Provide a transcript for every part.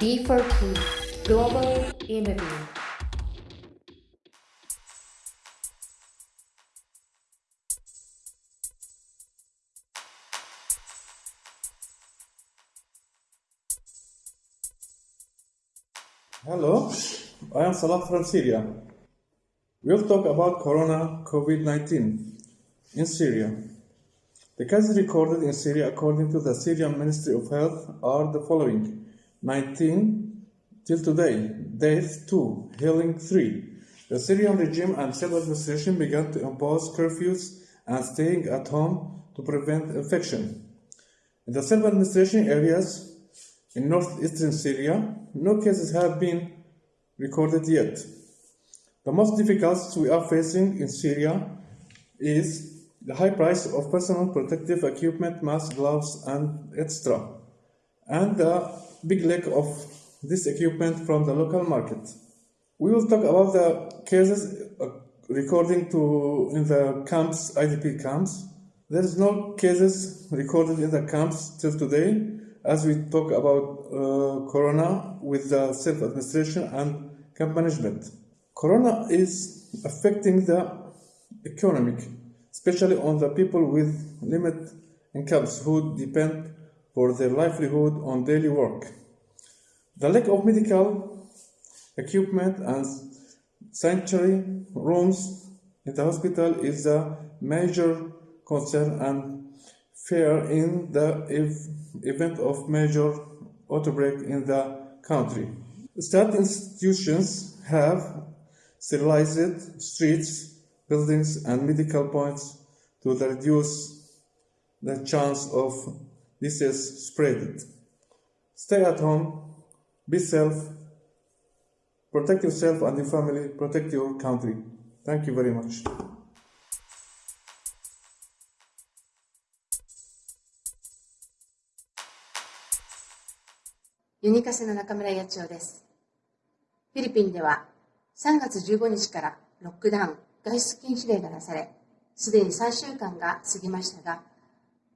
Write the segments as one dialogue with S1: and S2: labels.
S1: D4P Global Interview
S2: Hello, I am Salah from Syria. We'll talk about Corona COVID 19 in Syria. The cases recorded in Syria, according to the Syrian Ministry of Health, are the following 19 till today, death 2, healing 3. The Syrian regime and civil administration began to impose curfews and staying at home to prevent infection. In the self administration areas, in northeastern Syria, no cases have been recorded yet. The most difficult we are facing in Syria is the high price of personal protective equipment, masks, gloves, and etc., and the big lack of this equipment from the local market. We will talk about the cases uh, recording to in the camps, IDP camps. There is no cases recorded in the camps till today, as we talk about uh, corona with the self administration and camp management. Corona is affecting the economic, especially on the people with limited incomes who depend for their livelihood on daily work. The lack of medical equipment and sanctuary rooms in the hospital is a major concern and fear in the ev- event of major outbreak in the country. State institutions have sterilized streets, buildings, and medical points to reduce the chance of disease spread. Stay at home, be safe, protect yourself and your family, protect your country. Thank you very much.
S3: ユニカセの中村八千代です。フィリピンでは3月15日からロックダウン、外出禁止令が出され、すでに3週間が過ぎましたが、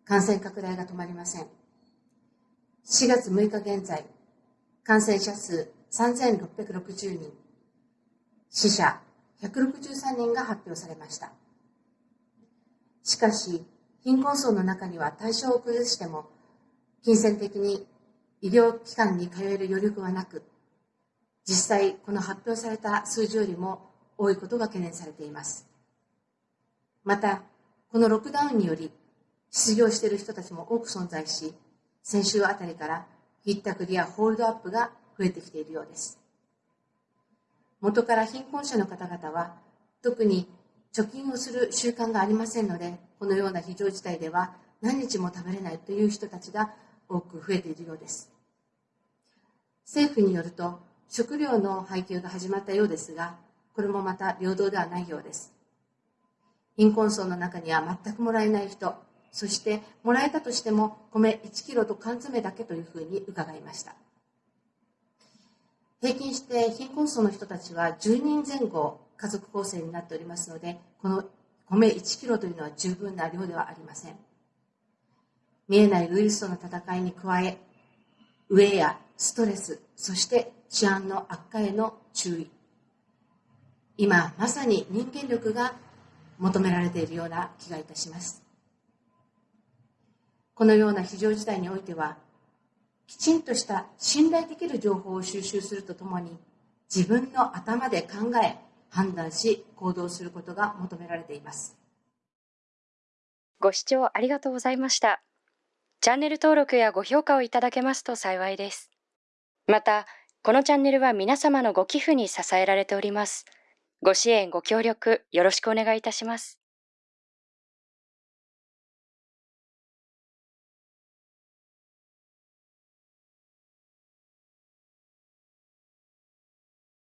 S3: 感染拡大が止まりません。4月6日現在、感染者数3660人、死者163人が発表されました。しかし、貧困層の中には対象を崩しても、金銭的に医療機関に通える余力はなく、実際この発表された数字よりも多いことが懸念されています。また、このロックダウンにより、失業している人たちも多く存在し、先週あたりからひったくりやホールドアップが増えてきているようです。元から貧困者の方々は、特に貯金をする習慣がありませんので、このような非常事態では何日も食べれないという人たちが多く増えているようです。政府によると、食料の配給が始まったようですが、これもまた平等ではないようです。貧困層の中には全くもらえない人、そしてもらえたとしても米1キロと缶詰だけというふうに伺いました。平均して貧困層の人たちは10人前後家族構成になっておりますので、この米1キロというのは十分な量ではありません。見えないウイルスとの戦いに加え、飢えやストレス、そして治安の悪化への注意。今、まさに人間力が求められているような気がいたします。このような非常事態においては、きちんとした信頼できる情報を収集するとともに、自分の頭で考え、判断し、行動することが求められています。
S4: ご視聴ありがとうございました。チャンネル登録やご評価をいただけますと幸いです。また、このチャンネルは皆様のご寄付に支えられております。ご支援、ご協力、よろしくお願いいたします。